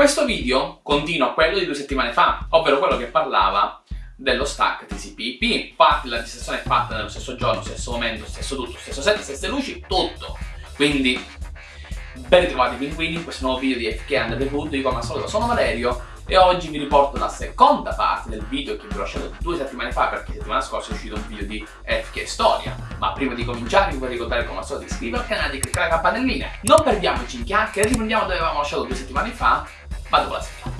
Questo video continua quello di due settimane fa, ovvero quello che parlava dello stack TCP/IP. Infatti la registrazione è fatta nello stesso giorno, stesso momento, stesso tutto, stesso set, stesse luci, tutto. Quindi ben ritrovati pinguini in questo nuovo video di FK Underwood, io come al solito sono Valerio e oggi vi riporto la seconda parte del video che vi ho lasciato due settimane fa perché settimana scorsa è uscito un video di FK Storia ma prima di cominciare vi vorrei ricordare come al solito di iscrivervi al canale e di cliccare la campanellina non perdiamoci in chiacchiere riprendiamo dove avevamo lasciato due settimane fa vado con la sigla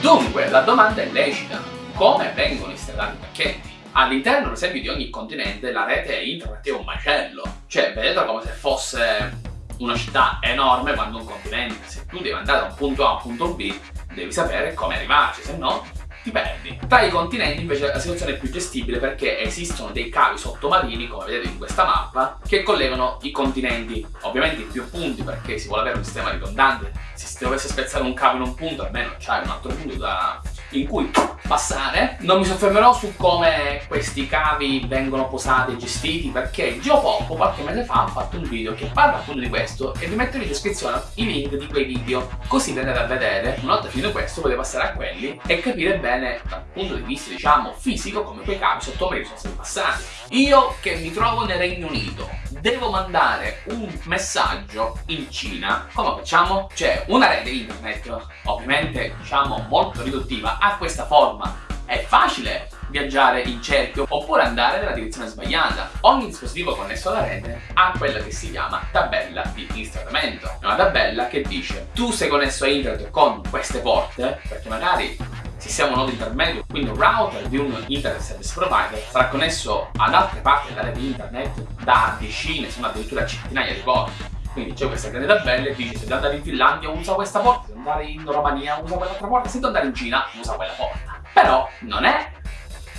Dunque, la domanda è lecita. Come vengono installati i pacchetti? All'interno, per esempio, di ogni continente la rete internet è un macello. Cioè, vedete come se fosse una città enorme quando un continente. Se tu devi andare da un punto A a un punto B, devi sapere come arrivarci, se no ti perdi. Tra i continenti invece la situazione è più gestibile perché esistono dei cavi sottomarini, come vedete in questa mappa, che collegano i continenti. Ovviamente in più punti perché si vuole avere un sistema ridondante. Se si dovesse spezzare un cavo in un punto, almeno c'hai un altro punto da in cui passare. Non mi soffermerò su come questi cavi vengono posati e gestiti perché Geopop qualche mese fa ha fatto un video che parla appunto di questo e vi metterò in descrizione i link di quei video così vi andate a vedere. Una volta finito questo potete passare a quelli e capire bene dal punto di vista diciamo fisico come quei cavi sottomarini sono stati passati. Io che mi trovo nel Regno Unito devo mandare un messaggio in Cina, come facciamo? C'è una rete internet, ovviamente diciamo molto riduttiva, ha questa forma. È facile viaggiare in cerchio oppure andare nella direzione sbagliata. Ogni dispositivo connesso alla rete ha quella che si chiama tabella di instradamento. È una tabella che dice tu sei connesso a internet con queste porte, perché magari se siamo un nodo intermedio, quindi un router di un internet service provider sarà connesso ad altre parti della rete internet da decine, se non addirittura centinaia di porte. Quindi c'è questa grande tabella e dice se devo andare in Finlandia usa questa porta, se devo andare in Romania usa quell'altra porta, se devo andare in Cina usa quella porta. Però non è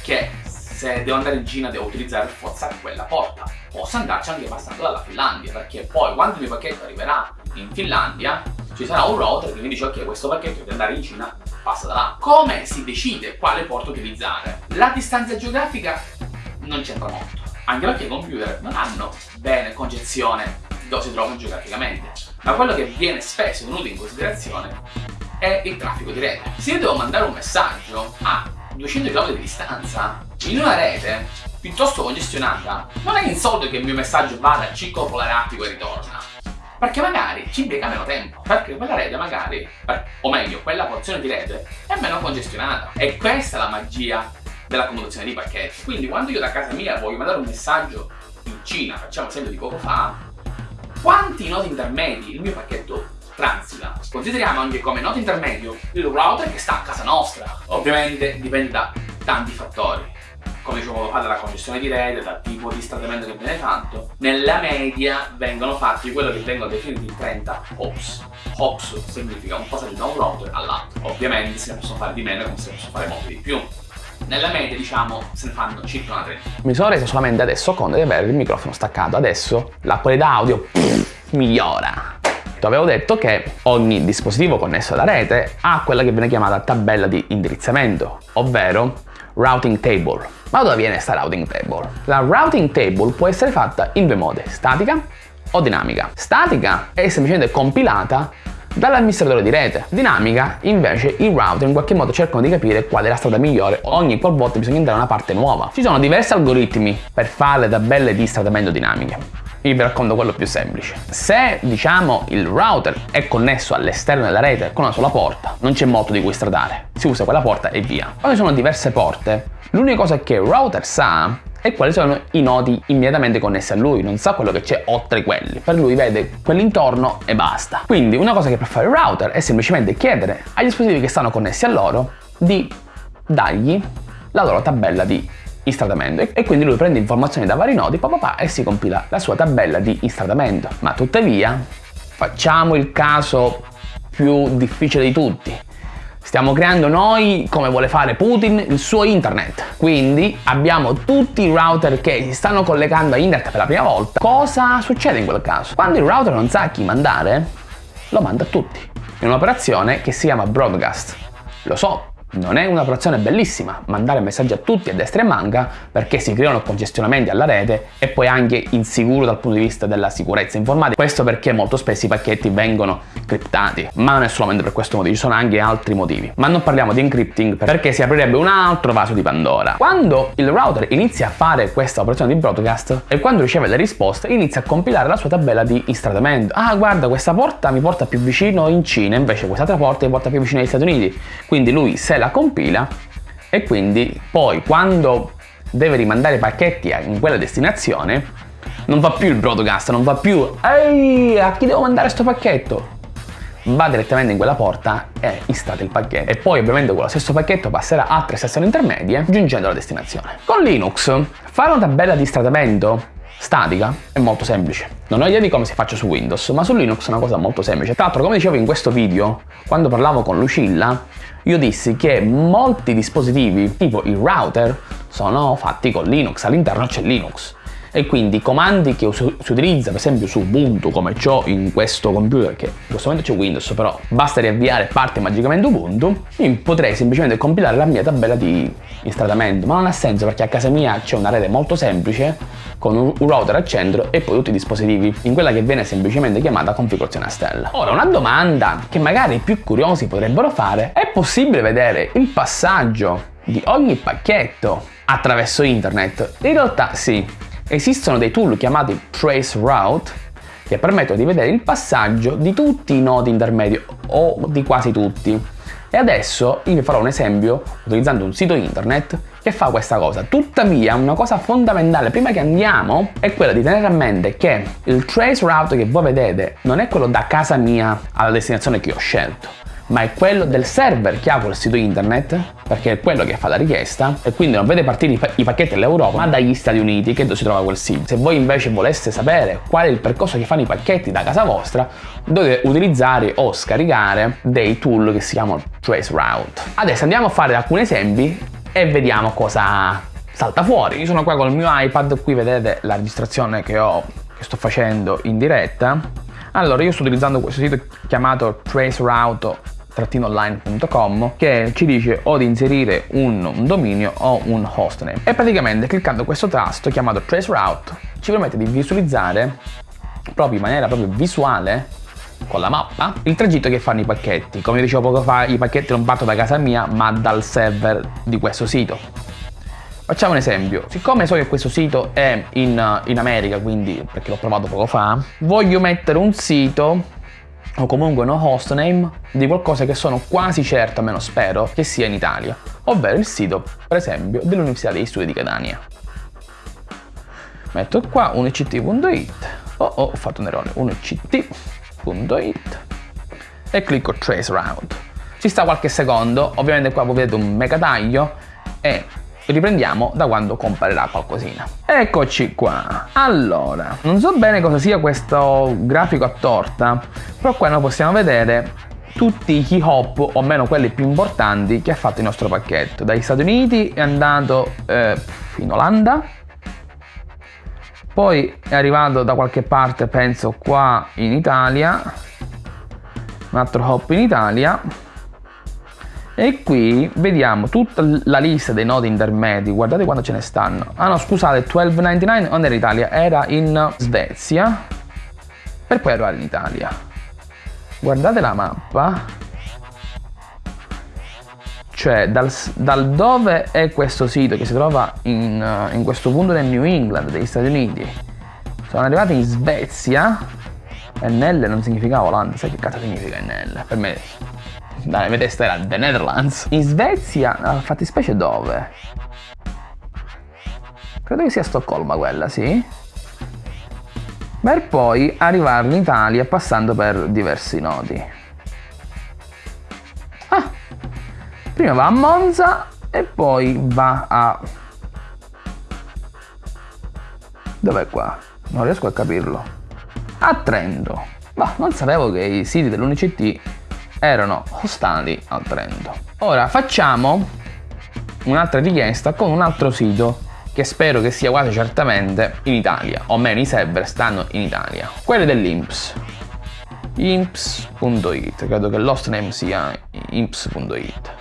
che se devo andare in Cina devo utilizzare per forza quella porta. Posso andarci anche passando dalla Finlandia, perché poi quando il mio pacchetto arriverà in Finlandia ci sarà un router che mi dice ok questo pacchetto deve andare in Cina passa da là. Come si decide quale porta utilizzare? La distanza geografica non c'entra molto, anche perché i computer non hanno bene concezione dove si trovano geograficamente, ma quello che viene spesso tenuto in considerazione è il traffico di rete. Se io devo mandare un messaggio a 200 km di distanza in una rete piuttosto congestionata, non è insolito che il mio messaggio vada al ciclo polare e ritorna perché magari ci impiega meno tempo, perché quella rete magari, o meglio, quella porzione di rete è meno congestionata. E questa è la magia della commutazione di pacchetti. Quindi quando io da casa mia voglio mandare un messaggio in Cina, facciamo esempio di poco fa, quanti nodi intermedi il mio pacchetto transita? Consideriamo anche come nodo intermedio il router che sta a casa nostra. Ovviamente dipende da tanti fattori come dicevo fa dalla connessione di rete, dal tipo di stradamento che viene fatto, nella media vengono fatti quello che vengono definiti 30 hops. Hops significa un passaggio da un router all'altro. Ovviamente se ne possono fare di meno come se ne possono fare molti di più. Nella media diciamo se ne fanno circa una 30. Mi sono reso solamente adesso conto di avere il microfono staccato, adesso la qualità audio pff, migliora. Ti avevo detto che ogni dispositivo connesso alla rete ha quella che viene chiamata tabella di indirizzamento, ovvero routing table. Ma dove viene questa routing table? La routing table può essere fatta in due modi, statica o dinamica. Statica è semplicemente compilata dall'amministratore di rete. Dinamica, invece, i router in qualche modo cercano di capire qual è la strada migliore ogni qualvolta bisogna entrare in una parte nuova. Ci sono diversi algoritmi per fare le tabelle di stradamento dinamiche. Vi racconto quello più semplice. Se, diciamo, il router è connesso all'esterno della rete con una sola porta, non c'è molto di cui stradare. Si usa quella porta e via. Quando ci sono diverse porte, L'unica cosa che il router sa è quali sono i nodi immediatamente connessi a lui, non sa quello che c'è oltre quelli. Per lui vede quell'intorno e basta. Quindi una cosa che può fare il router è semplicemente chiedere agli dispositivi che stanno connessi a loro di dargli la loro tabella di instradamento e quindi lui prende informazioni da vari nodi papà, e si compila la sua tabella di instradamento. Ma tuttavia facciamo il caso più difficile di tutti Stiamo creando noi, come vuole fare Putin, il suo internet. Quindi abbiamo tutti i router che si stanno collegando a internet per la prima volta. Cosa succede in quel caso? Quando il router non sa a chi mandare, lo manda a tutti. È un'operazione che si chiama broadcast. Lo so, non è un'operazione bellissima mandare messaggi a tutti a destra e manca perché si creano congestionamenti alla rete e poi anche insicuro dal punto di vista della sicurezza informatica. Questo perché molto spesso i pacchetti vengono criptati, ma non è solamente per questo motivo, ci sono anche altri motivi. Ma non parliamo di encrypting perché si aprirebbe un altro vaso di Pandora. Quando il router inizia a fare questa operazione di broadcast e quando riceve le risposte inizia a compilare la sua tabella di instratamento. Ah guarda questa porta mi porta più vicino in Cina invece quest'altra porta mi porta più vicino agli Stati Uniti. Quindi lui se la compila e quindi poi quando deve rimandare i pacchetti in quella destinazione non fa più il broadcast, non fa più ehi a chi devo mandare questo pacchetto va direttamente in quella porta e installa il pacchetto e poi ovviamente quello stesso pacchetto passerà altre sezioni intermedie giungendo alla destinazione. Con Linux fare una tabella di stratamento statica è molto semplice. Non ho idea di come si faccia su Windows, ma su Linux è una cosa molto semplice. Tra l'altro, come dicevo in questo video, quando parlavo con Lucilla, io dissi che molti dispositivi, tipo il router, sono fatti con Linux, all'interno c'è Linux e quindi i comandi che si utilizza per esempio su Ubuntu come ho in questo computer che in questo momento c'è Windows però basta riavviare parte magicamente Ubuntu io potrei semplicemente compilare la mia tabella di installatamento ma non ha senso perché a casa mia c'è una rete molto semplice con un router al centro e poi tutti i dispositivi in quella che viene semplicemente chiamata configurazione a stella. Ora una domanda che magari i più curiosi potrebbero fare è possibile vedere il passaggio di ogni pacchetto attraverso internet? In realtà sì, Esistono dei tool chiamati Traceroute che permettono di vedere il passaggio di tutti i nodi intermedi o di quasi tutti. E adesso io vi farò un esempio utilizzando un sito internet che fa questa cosa. Tuttavia una cosa fondamentale prima che andiamo è quella di tenere a mente che il trace route che voi vedete non è quello da casa mia alla destinazione che ho scelto ma è quello del server che ha quel sito internet, perché è quello che fa la richiesta, e quindi non vede partire i, pacchetti dall'Europa, ma dagli Stati Uniti, che dove si trova quel sito. Se voi invece voleste sapere qual è il percorso che fanno i pacchetti da casa vostra, dovete utilizzare o scaricare dei tool che si chiamano Traceroute. Adesso andiamo a fare alcuni esempi e vediamo cosa salta fuori. Io sono qua con il mio iPad, qui vedete la registrazione che ho, che sto facendo in diretta. Allora, io sto utilizzando questo sito chiamato Traceroute online.com che ci dice o di inserire un, un, dominio o un hostname. E praticamente cliccando questo tasto chiamato traceroute ci permette di visualizzare proprio in maniera proprio visuale con la mappa il tragitto che fanno i pacchetti. Come dicevo poco fa i pacchetti non partono da casa mia ma dal server di questo sito. Facciamo un esempio, siccome so che questo sito è in, in America, quindi perché l'ho provato poco fa, voglio mettere un sito o comunque no hostname di qualcosa che sono quasi certo, almeno spero, che sia in Italia, ovvero il sito, per esempio, dell'Università degli Studi di Catania. Metto qua unict.it, oh, oh ho fatto un errore, unict.it e clicco trace route. Ci sta qualche secondo, ovviamente qua vedete un mega taglio. E riprendiamo da quando comparerà qualcosina. Eccoci qua. Allora, non so bene cosa sia questo grafico a torta, però qua noi possiamo vedere tutti i key hop, o almeno quelli più importanti, che ha fatto il nostro pacchetto. Dagli Stati Uniti è andato eh, in Olanda, poi è arrivato da qualche parte, penso qua in Italia, un altro hop in Italia, e qui vediamo tutta la lista dei nodi intermedi guardate quanto ce ne stanno. Ah no scusate 1299 non era in Italia era in Svezia per poi arrivare in Italia. Guardate la mappa. Cioè dal, dal, dove è questo sito che si trova in, uh, in questo punto del New England degli Stati Uniti? Sono arrivati in Svezia. NL non significava Olanda sai che cazzo significa NL per me mia testa era The Netherlands. In Svezia, no, fattispecie dove? Credo che sia Stoccolma quella, sì. Per poi arrivare in Italia passando per diversi nodi. Ah! Prima va a Monza e poi va a... Dov'è qua? Non riesco a capirlo. A Trento. Ma non sapevo che i siti dell'Unict erano ostali al Trento. Ora facciamo un'altra richiesta con un altro sito che spero che sia quasi certamente in Italia, o meno i server stanno in Italia, quelli dell'Imps. imps.it, credo che l'hostname sia imps.it.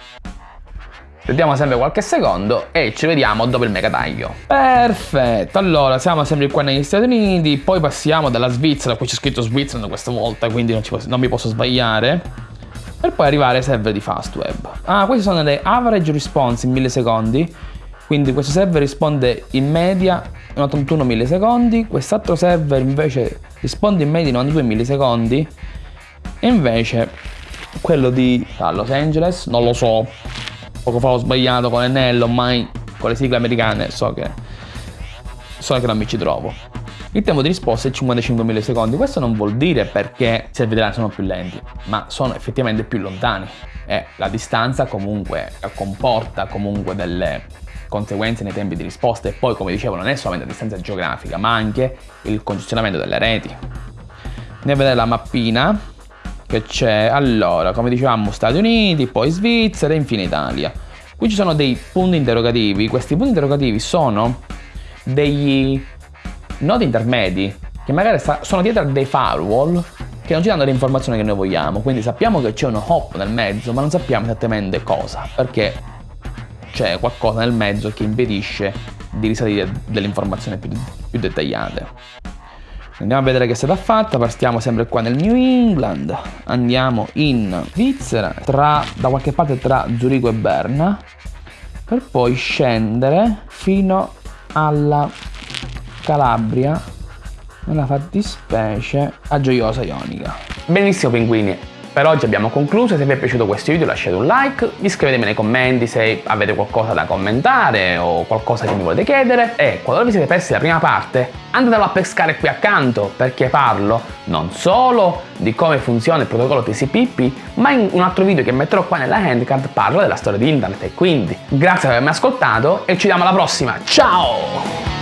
Aspettiamo sempre qualche secondo e ci vediamo dopo il mega taglio. Perfetto, allora siamo sempre qua negli Stati Uniti, poi passiamo dalla Svizzera, qui c'è scritto Switzerland questa volta, quindi non, posso, non mi posso sbagliare. Per poi arrivare ai server di Fastweb. Ah, queste sono le average response in millisecondi. Quindi questo server risponde in media in 81 millisecondi, quest'altro server invece risponde in media in 92 millisecondi e invece quello di Los Angeles, non lo so, poco fa ho sbagliato con Enel, ormai con le sigle americane so che, so che non mi ci trovo. Il tempo di risposta è 55 millisecondi, questo non vuol dire perché i server sono più lenti, ma sono effettivamente più lontani e la distanza comunque comporta comunque delle conseguenze nei tempi di risposta e poi come dicevo non è solamente la distanza geografica ma anche il congestionamento delle reti. Andiamo a vedere la mappina che c'è allora come dicevamo Stati Uniti, poi Svizzera e infine Italia. Qui ci sono dei punti interrogativi, questi punti interrogativi sono degli nodi intermedi che magari sono dietro a dei firewall che non ci danno le informazioni che noi vogliamo, quindi sappiamo che c'è uno hop nel mezzo ma non sappiamo esattamente cosa, perché c'è qualcosa nel mezzo che impedisce di risalire delle informazioni più, più dettagliate. Andiamo a vedere che è stata fatta, partiamo sempre qua nel New England, andiamo in Svizzera, tra, da qualche parte tra Zurigo e Berna, per poi scendere fino alla Calabria, nella fattispecie a Gioiosa Ionica. Benissimo pinguini, per oggi abbiamo concluso, se vi è piaciuto questo video lasciate un like, iscrivetevi nei commenti se avete qualcosa da commentare o qualcosa che mi volete chiedere e qualora vi siete persi la prima parte andatelo a pescare qui accanto perché parlo non solo di come funziona il protocollo TCP/IP ma in un altro video che metterò qua nella handcard parlo della storia di internet e quindi grazie per avermi ascoltato e ci vediamo alla prossima, ciao!